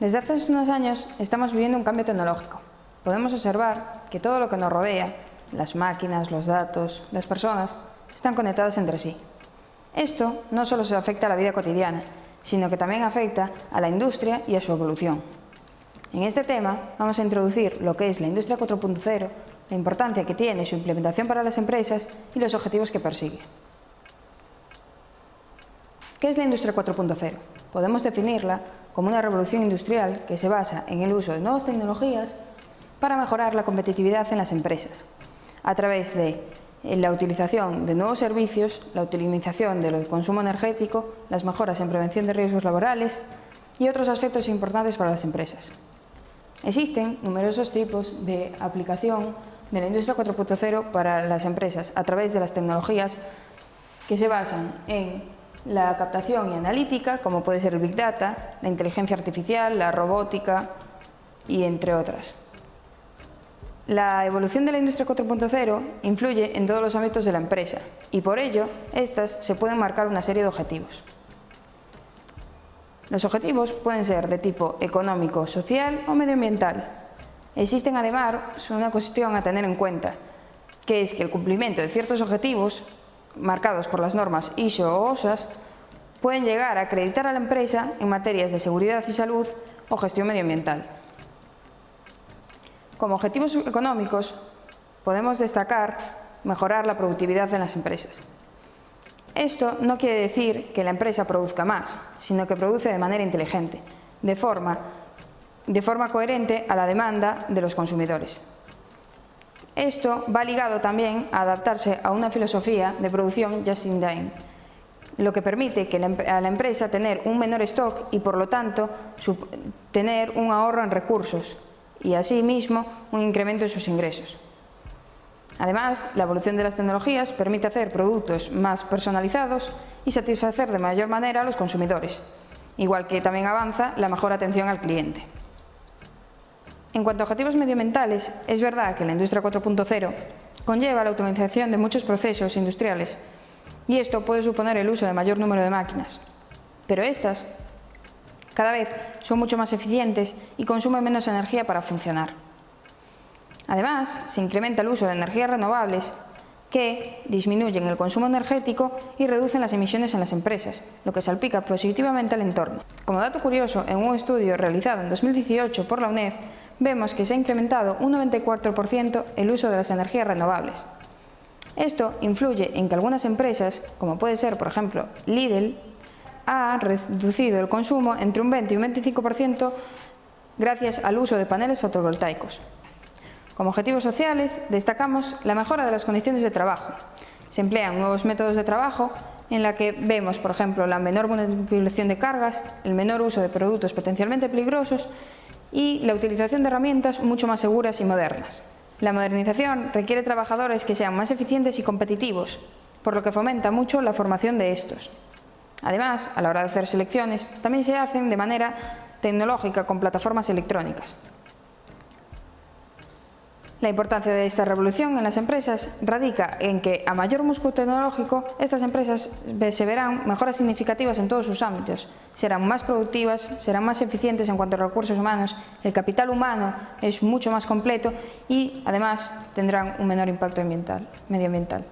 Desde hace unos años estamos viviendo un cambio tecnológico. Podemos observar que todo lo que nos rodea, las máquinas, los datos, las personas, están conectadas entre sí. Esto no solo se afecta a la vida cotidiana, sino que también afecta a la industria y a su evolución. En este tema vamos a introducir lo que es la industria 4.0, la importancia que tiene su implementación para las empresas y los objetivos que persigue. ¿Qué es la industria 4.0? Podemos definirla como una revolución industrial que se basa en el uso de nuevas tecnologías para mejorar la competitividad en las empresas, a través de la utilización de nuevos servicios, la utilización del consumo energético, las mejoras en prevención de riesgos laborales y otros aspectos importantes para las empresas. Existen numerosos tipos de aplicación de la industria 4.0 para las empresas a través de las tecnologías que se basan en la captación y analítica, como puede ser el Big Data, la inteligencia artificial, la robótica y entre otras. La evolución de la industria 4.0 influye en todos los ámbitos de la empresa y por ello, estas se pueden marcar una serie de objetivos. Los objetivos pueden ser de tipo económico, social o medioambiental. Existen además una cuestión a tener en cuenta, que es que el cumplimiento de ciertos objetivos marcados por las normas ISO o OSAS pueden llegar a acreditar a la empresa en materias de seguridad y salud o gestión medioambiental. Como objetivos económicos podemos destacar mejorar la productividad en las empresas. Esto no quiere decir que la empresa produzca más, sino que produce de manera inteligente, de forma, de forma coherente a la demanda de los consumidores. Esto va ligado también a adaptarse a una filosofía de producción just in time, lo que permite que a la empresa tener un menor stock y por lo tanto tener un ahorro en recursos y asimismo un incremento en sus ingresos. Además, la evolución de las tecnologías permite hacer productos más personalizados y satisfacer de mayor manera a los consumidores, igual que también avanza la mejor atención al cliente. En cuanto a objetivos medioambientales, es verdad que la industria 4.0 conlleva la automatización de muchos procesos industriales y esto puede suponer el uso de mayor número de máquinas. Pero estas cada vez son mucho más eficientes y consumen menos energía para funcionar. Además, se incrementa el uso de energías renovables que disminuyen el consumo energético y reducen las emisiones en las empresas, lo que salpica positivamente al entorno. Como dato curioso, en un estudio realizado en 2018 por la UNED, vemos que se ha incrementado un 94% el uso de las energías renovables. Esto influye en que algunas empresas, como puede ser por ejemplo Lidl, ha reducido el consumo entre un 20 y un 25% gracias al uso de paneles fotovoltaicos. Como objetivos sociales destacamos la mejora de las condiciones de trabajo. Se emplean nuevos métodos de trabajo en la que vemos, por ejemplo, la menor manipulación de cargas, el menor uso de productos potencialmente peligrosos y la utilización de herramientas mucho más seguras y modernas. La modernización requiere trabajadores que sean más eficientes y competitivos, por lo que fomenta mucho la formación de estos. Además, a la hora de hacer selecciones, también se hacen de manera tecnológica con plataformas electrónicas. La importancia de esta revolución en las empresas radica en que a mayor músculo tecnológico estas empresas se verán mejoras significativas en todos sus ámbitos, serán más productivas, serán más eficientes en cuanto a recursos humanos, el capital humano es mucho más completo y además tendrán un menor impacto medioambiental.